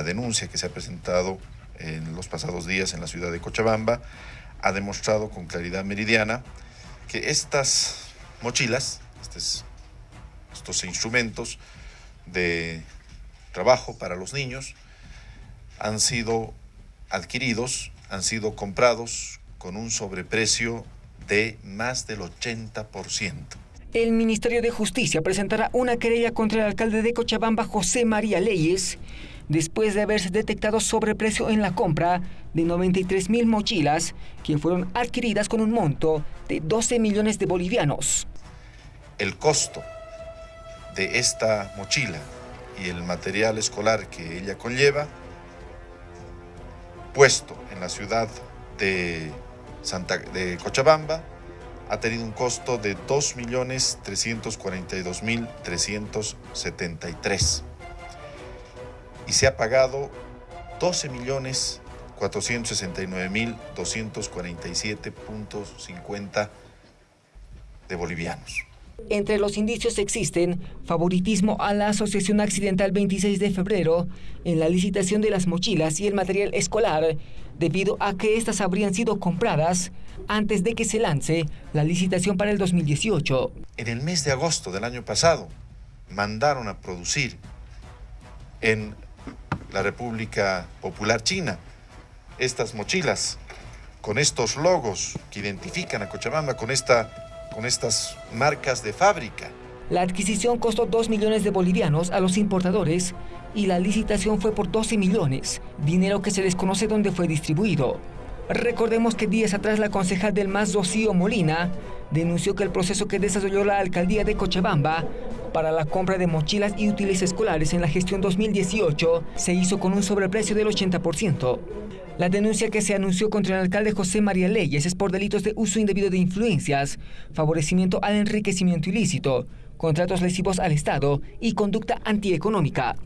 la denuncia que se ha presentado en los pasados días en la ciudad de Cochabamba ha demostrado con claridad meridiana que estas mochilas, estos, estos instrumentos de trabajo para los niños, han sido adquiridos, han sido comprados con un sobreprecio de más del 80%. El Ministerio de Justicia presentará una querella contra el alcalde de Cochabamba, José María Leyes, después de haberse detectado sobreprecio en la compra de 93 mil mochilas que fueron adquiridas con un monto de 12 millones de bolivianos. El costo de esta mochila y el material escolar que ella conlleva, puesto en la ciudad de, Santa, de Cochabamba, ha tenido un costo de 2.342.373 y se ha pagado 12.469.247.50 de bolivianos. Entre los indicios existen favoritismo a la Asociación Accidental 26 de febrero en la licitación de las mochilas y el material escolar, debido a que éstas habrían sido compradas antes de que se lance la licitación para el 2018. En el mes de agosto del año pasado, mandaron a producir en la República Popular China. Estas mochilas con estos logos que identifican a Cochabamba con, esta, con estas marcas de fábrica. La adquisición costó 2 millones de bolivianos a los importadores y la licitación fue por 12 millones, dinero que se desconoce dónde fue distribuido. Recordemos que días atrás la concejal del MAS, Rocío Molina, denunció que el proceso que desarrolló la alcaldía de Cochabamba para la compra de mochilas y útiles escolares en la gestión 2018 se hizo con un sobreprecio del 80%. La denuncia que se anunció contra el alcalde José María Leyes es por delitos de uso indebido de influencias, favorecimiento al enriquecimiento ilícito, contratos lesivos al Estado y conducta antieconómica.